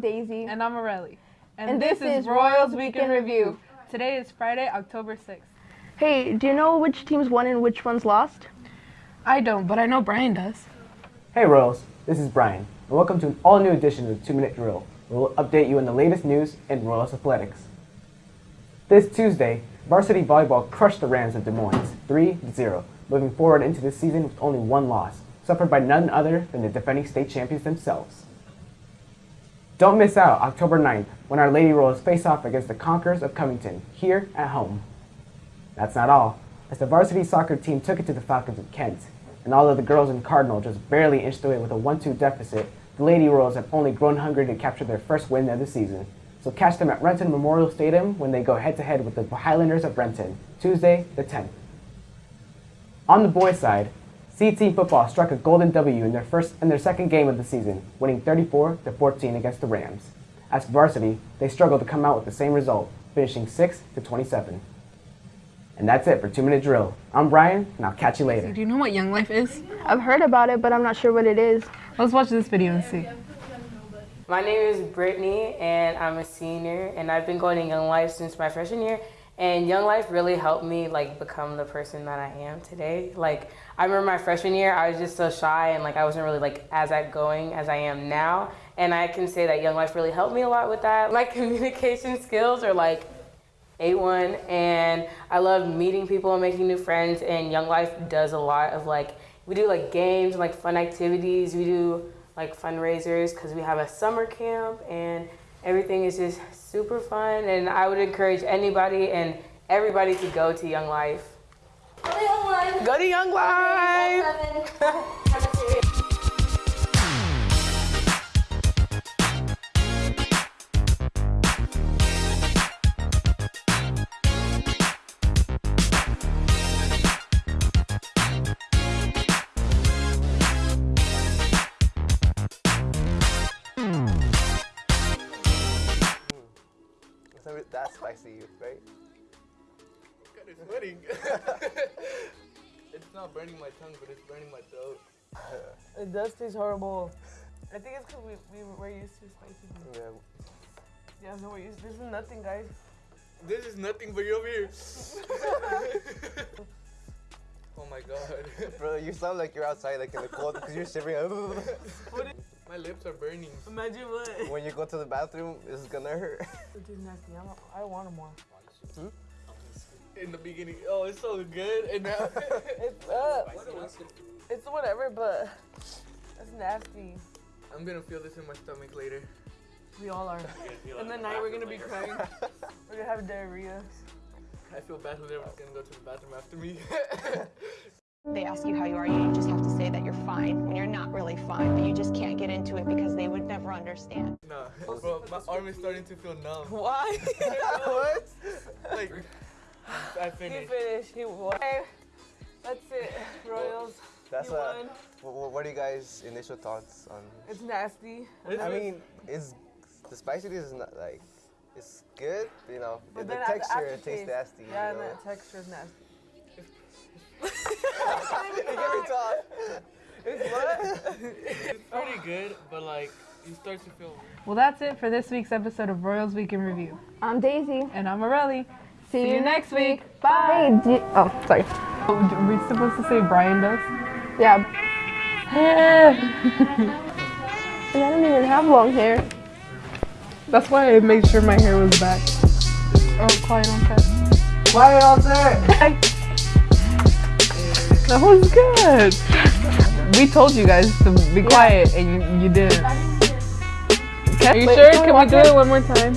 Daisy. And I'm Morelli. And this is Royals Week in Review. Today is Friday, October 6th. Hey, do you know which teams won and which ones lost? I don't, but I know Brian does. Hey Royals, this is Brian, and welcome to an all-new edition of the 2-Minute Drill, where we'll update you on the latest news in Royals athletics. This Tuesday, varsity volleyball crushed the Rams of Des Moines 3-0, moving forward into this season with only one loss, suffered by none other than the defending state champions themselves. Don't miss out October 9th when our Lady Royals face off against the Conquerors of Covington, here at home. That's not all, as the varsity soccer team took it to the Falcons of Kent, and although the girls in Cardinal just barely inched away with a 1-2 deficit, the Lady Royals have only grown hungry to capture their first win of the season. So catch them at Renton Memorial Stadium when they go head-to-head with the Highlanders of Renton, Tuesday the 10th. On the boys' side, C Team Football struck a golden W in their first and their second game of the season, winning 34 to 14 against the Rams. As for varsity, they struggled to come out with the same result, finishing 6 to 27. And that's it for 2 Minute Drill. I'm Brian, and I'll catch you later. Do you know what Young Life is? I've heard about it, but I'm not sure what it is. Let's watch this video and see. My name is Brittany, and I'm a senior, and I've been going to Young Life since my freshman year. And Young Life really helped me like become the person that I am today. Like I remember my freshman year, I was just so shy and like I wasn't really like as outgoing as I am now. And I can say that Young Life really helped me a lot with that. My communication skills are like A1 and I love meeting people and making new friends and Young Life does a lot of like, we do like games and like fun activities. We do like fundraisers because we have a summer camp and everything is just super fun and I would encourage anybody and everybody to go to Young Life. Go to Young Life. Go to Young Life. not that spicy, right? It's sweating. it's not burning my tongue, but it's burning my throat. It does taste horrible. I think it's because we, we were used to spicy food. Yeah. Yeah, no, we're used This is nothing, guys. This is nothing but you over here. oh my god. Bro, you sound like you're outside, like in the cold, because you're shivering. My lips are burning. Imagine what. when you go to the bathroom, it's gonna hurt. It is nasty. I, want, I want more. In the beginning, oh, it's so good. And now, It's uh, it's whatever, but it's nasty. I'm gonna feel this in my stomach later. We all are. In the night we're gonna be crying. We're gonna have diarrhea. I feel bad whoever's gonna go to the bathroom after me. They ask you how you are, you just have to say that you're fine when you're not really fine, but you just can't get into it because they would never understand. nah, bro, my arm is starting to feel numb. Why? what? Like, I he finished. finished. He won. Hey, that's it, Royals. That's you uh, won. what, what are you guys' initial thoughts on? It's nasty. It's I mean, is the spiciness is not like it's good, you know. But the texture after it tastes nasty. Yeah, you and know? that texture is nasty. You get. It's what? it's pretty good, but like, you start to feel. Well, that's it for this week's episode of Royals Week in Review. I'm Daisy. And I'm Morelli. See, you next week. Bye. Hey, you- oh, sorry. Oh, Are we supposed to say Brian does? Yeah. and I don't even have long hair. That's why I made sure my hair was back. Oh, quiet on set. Quiet on set! That was good. We told you guys to be quiet and you, you didn't. Are you Wait, sure? can we Can we watch do it? it one more time?